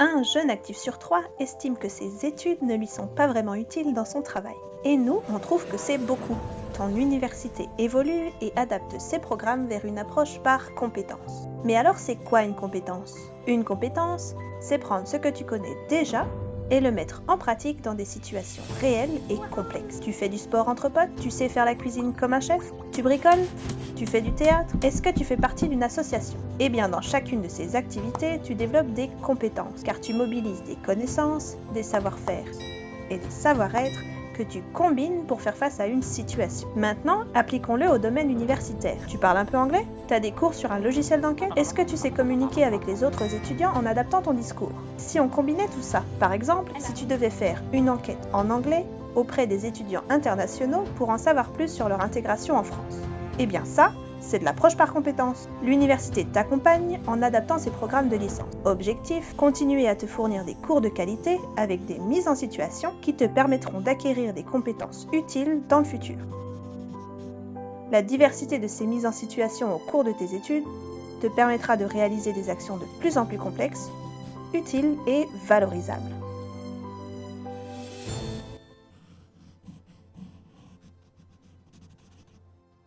Un jeune actif sur trois estime que ses études ne lui sont pas vraiment utiles dans son travail. Et nous, on trouve que c'est beaucoup. Ton université évolue et adapte ses programmes vers une approche par compétences. Mais alors c'est quoi une compétence? Une compétence, c'est prendre ce que tu connais déjà et le mettre en pratique dans des situations réelles et complexes. Tu fais du sport entre potes Tu sais faire la cuisine comme un chef Tu bricoles Tu fais du théâtre Est-ce que tu fais partie d'une association? Eh bien, dans chacune de ces activités, tu développes des compétences, car tu mobilises des connaissances, des savoir-faire et des savoir-être que tu combines pour faire face à une situation. Maintenant, appliquons-le au domaine universitaire. Tu parles un peu anglais? Tu as des cours sur un logiciel d'enquête? Est-ce que tu sais communiquer avec les autres étudiants en adaptant ton discours? Si on combinait tout ça, par exemple, si tu devais faire une enquête en anglais auprès des étudiants internationaux pour en savoir plus sur leur intégration en France? Eh bien ça, c'est de l'approche par compétences. L'université t'accompagne en adaptant ses programmes de licence. Objectif, continuer à te fournir des cours de qualité avec des mises en situation qui te permettront d'acquérir des compétences utiles dans le futur. La diversité de ces mises en situation au cours de tes études te permettra de réaliser des actions de plus en plus complexes, utiles et valorisables.